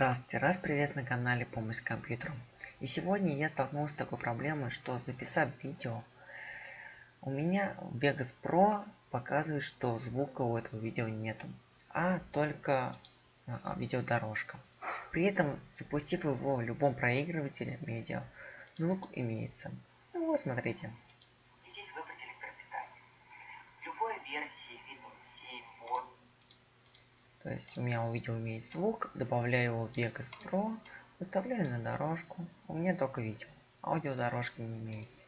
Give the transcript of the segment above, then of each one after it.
Здравствуйте, раз привет на канале Помощь с компьютером. И сегодня я столкнулся с такой проблемой, что записав видео, у меня Vegas Pro показывает, что звука у этого видео нету, а только а, видеодорожка. При этом, запустив его в любом проигрывателе медиа, звук имеется. Ну вот, смотрите. Здесь выбрать электропитание. В любой версии Windows 7, Word, то есть у меня увидел имеет звук, добавляю его в Vegas Pro, выставляю на дорожку. У меня только видео, аудиодорожки не имеется.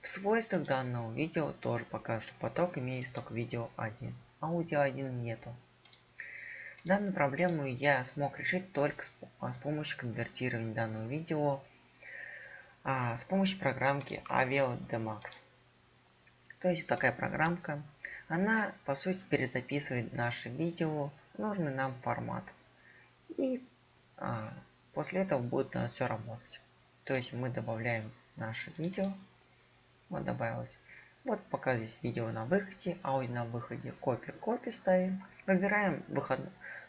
В свойствах данного видео тоже покажут, что поток имеется только видео 1, аудио 1 нету. Данную проблему я смог решить только с, а, с помощью конвертирования данного видео а, с помощью программки Avio Demax. То есть такая программка, она по сути перезаписывает наше видео нужный нам формат. И а, после этого будет у нас все работать. То есть мы добавляем наше видео. Вот добавилось. Вот пока здесь видео на выходе, аудио на выходе, копию, копию ставим. Выбираем выход,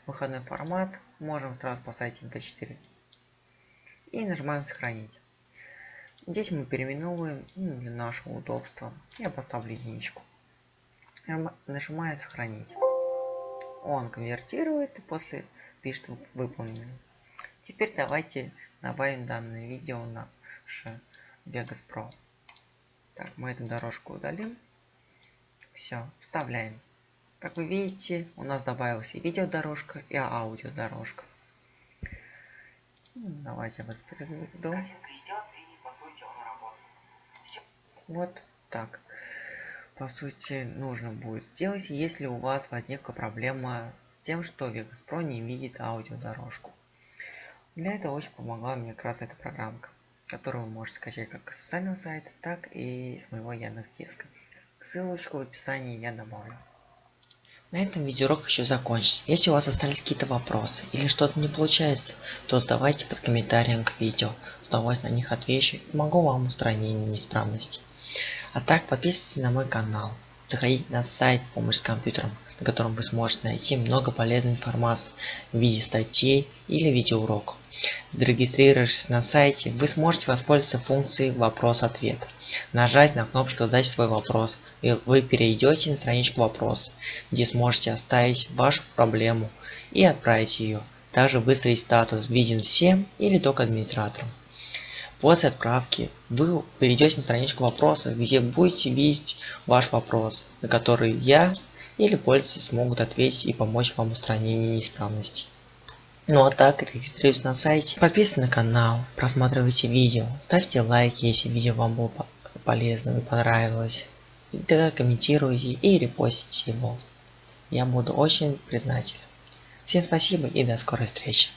выходной формат. Можем сразу поставить MP4. И нажимаем сохранить. Здесь мы переименовываем ну, для нашего удобства. Я поставлю единичку. Нажимаю сохранить он конвертирует и после пишет выполнено. Теперь давайте добавим данное видео на наше Vegas Pro. Так, мы эту дорожку удалим. Все, вставляем. Как вы видите, у нас добавилась и видеодорожка, и аудиодорожка. Давайте воспроизведу. Вот так по сути нужно будет сделать, если у вас возникла проблема с тем, что Vegas Pro не видит аудиодорожку. Для этого очень помогла мне как раз эта программка, которую вы можете скачать как с официального сайта, так и с моего Яндекс.Диска. Ссылочку в описании я добавлю. На этом видеоурок еще закончится. Если у вас остались какие-то вопросы или что-то не получается, то задавайте под комментарием к видео. С удовольствием на них отвечу и помогу вам устранить неисправности. А так подписывайтесь на мой канал. Заходите на сайт «Помощь с компьютером», на котором вы сможете найти много полезной информации в виде статей или видеоуроков. Зарегистрировавшись на сайте, вы сможете воспользоваться функцией «Вопрос-ответ». Нажать на кнопочку «Задать свой вопрос», и вы перейдете на страничку вопроса, где сможете оставить вашу проблему и отправить ее. Также выставить статус «Виден всем» или только администраторам. После отправки вы перейдете на страничку вопроса, где будете видеть ваш вопрос, на который я или пользователи смогут ответить и помочь вам в устранении неисправностей. Ну а так, регистрируйтесь на сайте, подписывайтесь на канал, просматривайте видео, ставьте лайки, если видео вам было полезно и понравилось. И тогда комментируйте и репостите его. Я буду очень признателен. Всем спасибо и до скорой встречи.